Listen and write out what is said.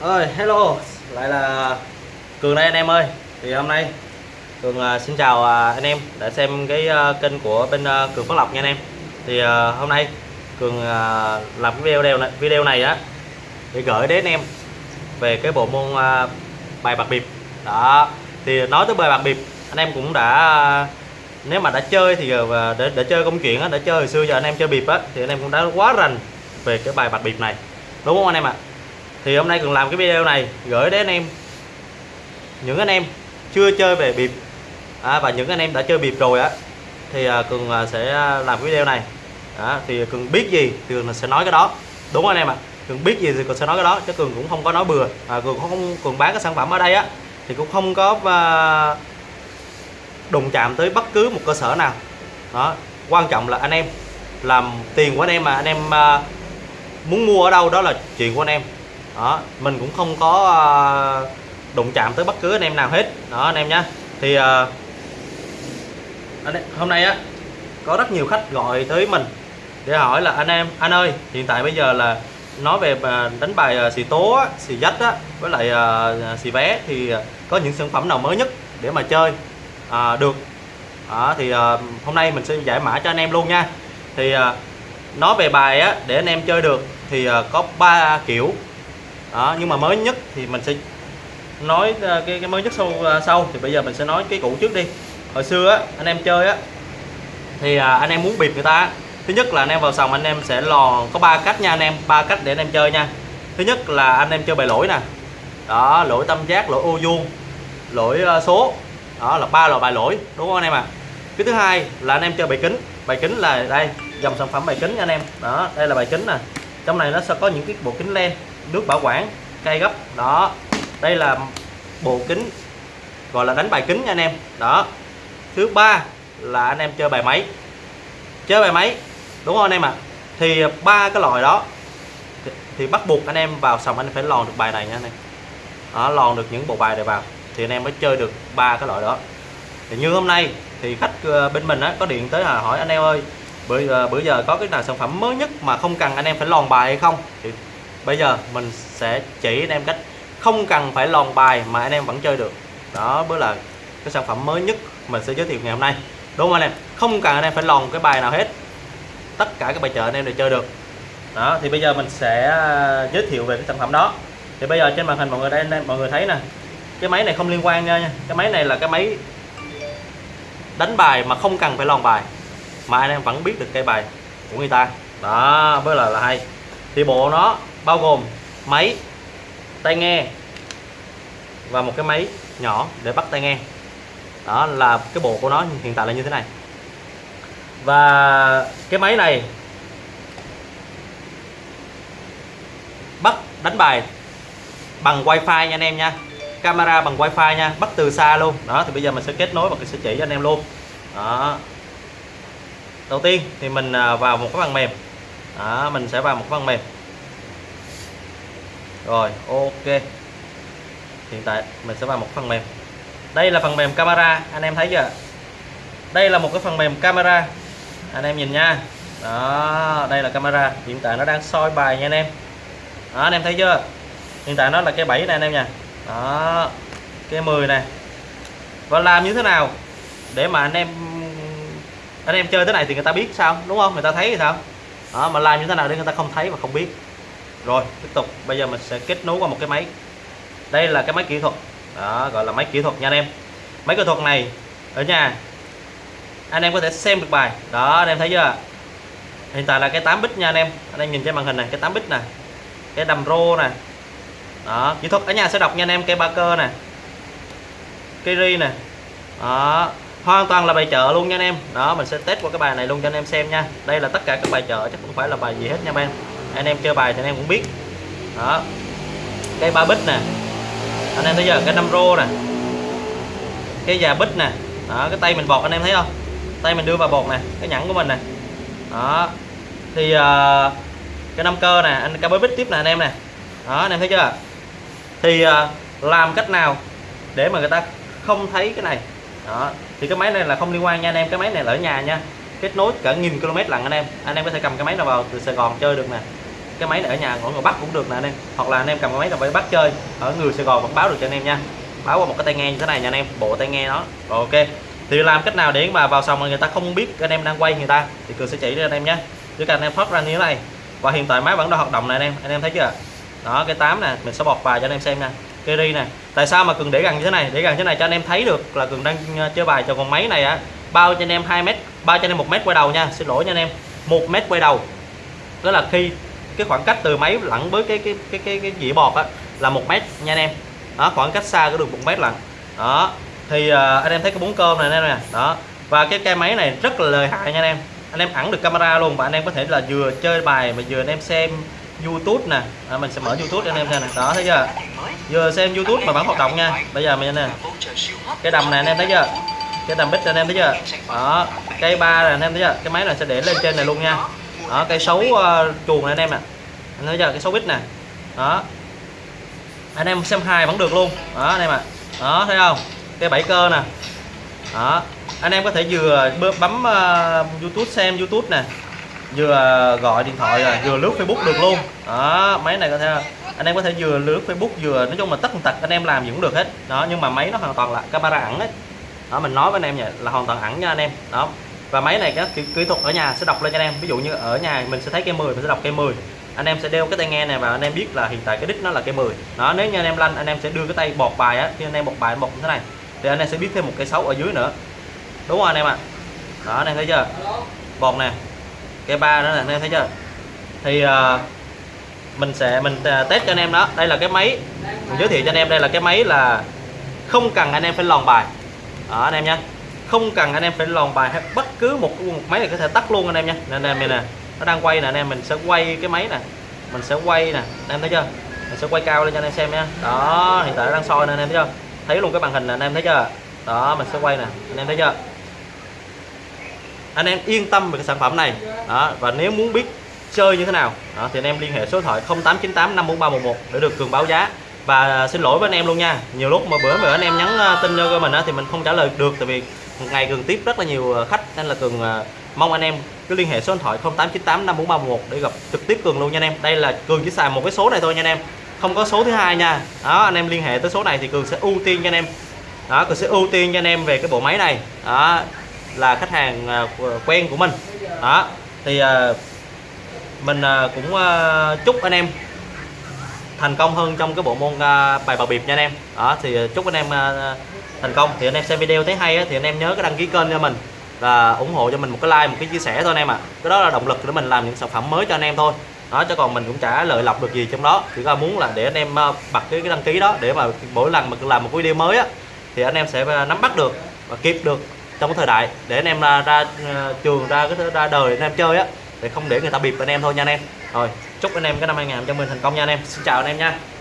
ơi hello. Lại là cường đây anh em ơi. Thì hôm nay cường à, xin chào à, anh em đã xem cái à, kênh của bên cường phát lộc nha anh em. Thì hôm nay cường làm cái video này video này á để gửi đến anh em về cái bộ môn bài bạc bịp đó. Thì nói tới bài bạc bịp anh em cũng đã nếu mà đã chơi thì để, để chơi công chuyện á đã chơi hồi xưa giờ anh em chơi bịp á thì anh em cũng đã quá rành về cái bài bạc bịp này. Đúng không anh em ạ? Thì hôm nay cường làm cái video này gửi đến anh em. Những anh em chưa chơi về bịp. À, và những anh em đã chơi bịp rồi á. Thì à, cường à, sẽ làm cái video này. À, thì cường biết gì thì cường sẽ nói cái đó. Đúng không anh em ạ. Cường biết gì thì cường sẽ nói cái đó chứ cường cũng không có nói bừa. À, cường không cường bán cái sản phẩm ở đây á thì cũng không có à, đụng chạm tới bất cứ một cơ sở nào. Đó quan trọng là anh em làm tiền của anh em mà. Anh em à, muốn mua ở đâu đó là chuyện của anh em đó mình cũng không có à, đụng chạm tới bất cứ anh em nào hết. Đó anh em nhé thì à, anh em, hôm nay á có rất nhiều khách gọi tới mình để hỏi là anh em anh ơi hiện tại bây giờ là nói về đánh bài à, xì tố á, xì dách á với lại à, xì vé thì có những sản phẩm nào mới nhất để mà chơi à, được? À, thì à, hôm nay mình sẽ giải mã cho anh em luôn nha. Thì à, nói về bài á để anh em chơi được thì à, có ba kiểu đó nhưng mà mới nhất thì mình sẽ nói ờ, cái cái mới nhất sau ờ, sau. Thì bây giờ mình sẽ nói cái cũ trước đi. Hồi xưa á anh em chơi á thì à, anh em muốn bịp người ta á, thứ nhất là anh em vào sòng anh em sẽ lò có ba cách nha anh em ba cách để anh em chơi nha. Thứ nhất là anh em chơi bài lỗi nè. Đó lỗi tâm giác lỗi ô vuông lỗi ờ, số. Đó là ba loại bài lỗi đúng không anh em ạ? À? cái thứ hai là anh em chơi bài kính. Bài kính là đây dòng sản phẩm bài kính nha anh em. Đó đây là bài kính nè. Trong này nó sẽ có những cái bộ kính len nước bảo quản cây gấp đó. Đây là bộ kính gọi là đánh bài kính nha anh em. Đó. Thứ ba là anh em chơi bài máy. Chơi bài máy đúng không anh em ạ? À? thì ba cái loại đó thì, thì bắt buộc anh em vào sòng anh phải lòn được bài này nha anh em. Đó, lòn được những bộ bài này vào thì anh em mới chơi được ba cái loại đó. Thì như hôm nay thì khách ờ, bên mình á, có điện tới là hỏi anh em ơi bữa giờ, bữa giờ có cái nào sản phẩm mới nhất mà không cần anh em phải lòn bài hay không? Thì bây giờ mình sẽ chỉ anh em cách không cần phải lòn bài mà anh em vẫn chơi được. Đó mới là cái sản phẩm mới nhất mình sẽ giới thiệu ngày hôm nay. Đúng không anh em? Không cần anh em phải lòn cái bài nào hết. Tất cả các bài chợ anh em đều chơi được. Đó, thì bây giờ mình sẽ ờ, giới thiệu về cái sản phẩm đó. Thì bây giờ trên màn hình mọi người đây anh em, mọi người thấy nè. Cái máy này không liên quan nha. Cái máy này là cái máy đánh bài mà không cần phải lòn bài mà anh em vẫn biết được cây bài của người ta. Đó, mới là là hay thì bộ nó bao gồm máy tai nghe và một cái máy nhỏ để bắt tai nghe. Đó là cái bộ của nó hiện tại là như thế này. Và cái máy này bắt đánh bài bằng wifi nha anh em nha. Camera bằng wifi nha, bắt từ xa luôn. Đó, thì bây giờ mình sẽ kết nối và sẽ chỉ cho anh em luôn. Đó. Đầu tiên thì mình à, vào một cái phần mềm đó, mình sẽ vào một phần mềm. Rồi ok. Hiện tại mình sẽ vào một phần mềm. Đây là phần mềm camera anh em thấy chưa? Đây là một cái phần mềm camera. Anh em nhìn nha. Đó đây là camera. Hiện tại nó đang soi bài nha anh em. Đó, anh em thấy chưa? Hiện tại nó là cái 7 này anh em nha. Đó cái 10 này và làm như thế nào để mà anh em anh em chơi thế này thì người ta biết sao đúng không? Người ta thấy thì sao? Đó, mà làm như thế nào để người ta không thấy và không biết. Rồi tiếp tục. Bây giờ mình sẽ kết nối qua một cái máy. Đây là cái máy kỹ thuật. Đó gọi là máy kỹ thuật nha anh em. Máy kỹ thuật này ở nhà anh em có thể xem được bài. Đó anh em thấy chưa? Hiện tại là cái 8 bit nha anh em. Anh em nhìn trên màn hình này cái 8 bit nè cái đầm rô nè. Đó kỹ thuật ở nhà sẽ đọc nha anh em cây ba cơ nè cây ri nè. Đó hoàn toàn là bài chợ luôn nha anh em. Đó mình sẽ test qua cái bài này luôn cho anh em xem nha. Đây là tất cả các bài chợ chứ không phải là bài gì hết nha anh em anh em chơi bài thì anh em cũng biết. Đó. Cây ba bích nè. Anh em thấy giờ cái năm rô nè. Cái già bích nè. Đó cái tay mình bọt anh em thấy không? Tay mình đưa vào bột nè cái nhẫn của mình nè. Đó. Thì uh, cái năm cơ nè anh cái bích tiếp nè anh em nè. Đó anh em thấy chưa? Thì uh, làm cách nào để mà người ta không thấy cái này? Đó. Thì cái máy này là không liên quan nha anh em. Cái máy này là ở nhà nha. Kết nối cả nghìn km lận anh em. Anh em có thể cầm cái máy nào vào từ Sài Gòn chơi được nè. Cái máy này ở nhà ở ngoài Bắc cũng được nè anh em. Hoặc là anh em cầm cái máy nào vào Bắc chơi, ở người Sài Gòn vẫn báo được cho anh em nha. Báo qua một cái tai nghe như thế này nha anh em. Bộ tai nghe đó rồi, ok. Thì làm cách nào để mà vào xong mà người ta không biết anh em đang quay người ta, thì cường sẽ chỉ cho anh em nhé chỉ cần anh em thoát ra như thế này. Và hiện tại máy vẫn đang hoạt động này anh em. Anh em thấy chưa? Đó, cái 8 nè. Mình sẽ bọt bài cho anh em xem nha cây ri này. Tại sao mà cường để gần như thế này? Để gần như thế này cho anh em thấy được là cường đang ờ, chơi bài cho con máy này á. Bao cho anh em 2 mét bao cho anh em một mét quay đầu nha. Xin lỗi nha anh em. Một mét quay đầu. Đó là khi cái khoảng cách từ máy lẫn với cái cái cái cái cái dĩa bọt á là một mét nha anh em. Đó khoảng cách xa có được một mét lận. Đó thì uh, anh em thấy cái bốn cơm này nè đó và cái cây máy này rất là lợi hại nha anh em. Anh em ẩn được camera luôn và anh em có thể là vừa chơi bài mà vừa anh em xem YouTube nè. À, mình sẽ mở YouTube cho anh em xem nè. Đó thấy chưa? Vừa xem YouTube mà vẫn hoạt động nha. Bây giờ mình nè. Cái đầm này anh em thấy chưa? Cái đầm bích anh em thấy chưa? Đó. Cây ba này anh em thấy chưa? Cái máy này sẽ để lên trên này luôn nha. Đó cây xấu uh, chuồng này anh em nè anh thấy chưa? Cái xấu bích nè. Đó. Anh em xem hai vẫn được luôn. Đó anh em ạ. À. đó thấy không? Cây bảy cơ nè. Đó. Anh em có thể vừa bấm uh, YouTube xem YouTube nè vừa gọi điện thoại rồi vừa lướt Facebook được luôn đó máy này có thể anh em có thể vừa lướt Facebook vừa nói chung là tất tật anh em làm gì cũng được hết đó nhưng mà máy nó hoàn toàn là camera ẩn ấy đó mình nói với anh em vậy là hoàn toàn ẩn nha anh em đó và máy này cái kỹ, kỹ thuật ở nhà sẽ đọc lên cho anh em ví dụ như ở nhà mình sẽ thấy cây 10 mình sẽ đọc cây 10 anh em sẽ đeo cái tai nghe này và anh em biết là hiện tại cái đích nó là cây 10 đó nếu như anh em lanh anh em sẽ đưa cái tay bọt bài á khi anh em bọt bài bọt như thế này thì anh em sẽ biết thêm một cây xấu ở dưới nữa đúng không anh em ạ à? đó anh em thấy chưa bọt nè cái ba đó là anh em thấy chưa thì uh, mình sẽ mình uh, test cho anh em đó đây là cái máy mình giới thiệu cho anh em đây là cái máy là không cần anh em phải lòn bài đó anh em nha không cần anh em phải lòn bài hay bất cứ một, một máy này có thể tắt luôn anh em nha nên anh em mình nè nó đang quay nè anh em mình sẽ quay cái máy nè mình sẽ quay nè anh em thấy chưa mình sẽ quay cao lên cho anh em xem nha đó hiện tại nó đang soi nè anh em thấy chưa thấy luôn cái màn hình nè anh em thấy chưa đó mình sẽ quay nè anh em thấy chưa anh em yên tâm về cái sản phẩm này. Đó và nếu muốn biết chơi như thế nào đó, thì anh em liên hệ số điện thoại 0898 54311 để được cường báo giá. Và xin lỗi với anh em luôn nha nhiều lúc mà bữa mà anh em nhắn ờ, tin cho mình á, thì mình không trả lời được tại vì một ngày cường tiếp rất là nhiều ờ, khách nên là cường ờ, mong anh em cứ liên hệ số điện thoại 0898 54311 để gặp trực tiếp cường luôn nha anh em. Đây là cường chỉ xài một cái số này thôi nha anh em không có số thứ hai nha. Đó anh em liên hệ tới số này thì cường sẽ ưu tiên cho anh em. Đó cường sẽ ưu tiên cho anh em về cái bộ máy này. Đó là khách hàng à, quen của mình. Đó thì à, mình à, cũng chúc anh em thành công hơn trong cái bộ môn bài bào biệp nha anh em. Đó thì chúc anh em thành công. Thì anh em xem video thấy hay thì anh em nhớ cái đăng ký kênh cho mình và ủng hộ cho mình một cái like một cái chia sẻ thôi anh em ạ. À. cái đó là động lực để mình làm những sản phẩm mới cho anh em thôi. Đó chứ còn mình cũng chả lợi lộc được gì trong đó. Chỉ là muốn là để anh em bật cái, cái đăng ký đó để mà mỗi lần mà làm một video mới á thì anh em sẽ nắm bắt được và kịp được trong cái thời đại để anh em à, ra, ra trường ra cái ra đời anh em chơi á để không để người ta bịp anh em thôi nha anh em. Rồi chúc anh em cái năm 2000 cho mình thành công nha anh em. Xin chào anh em nha.